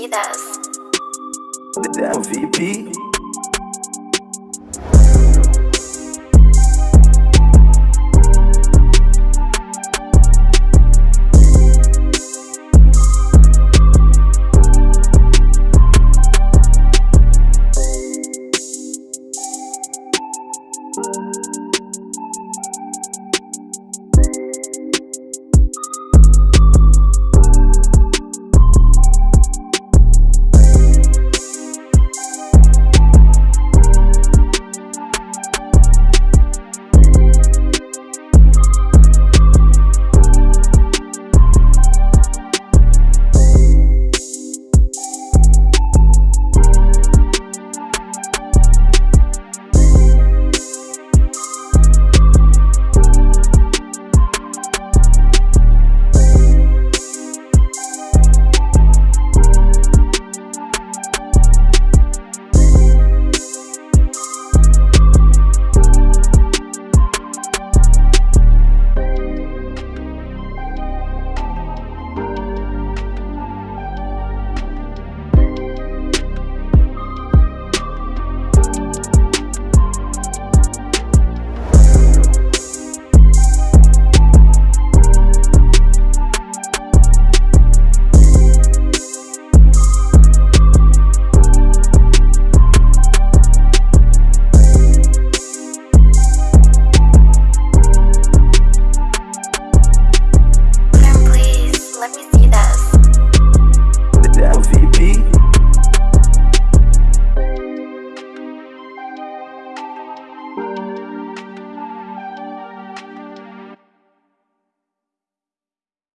see this. VP.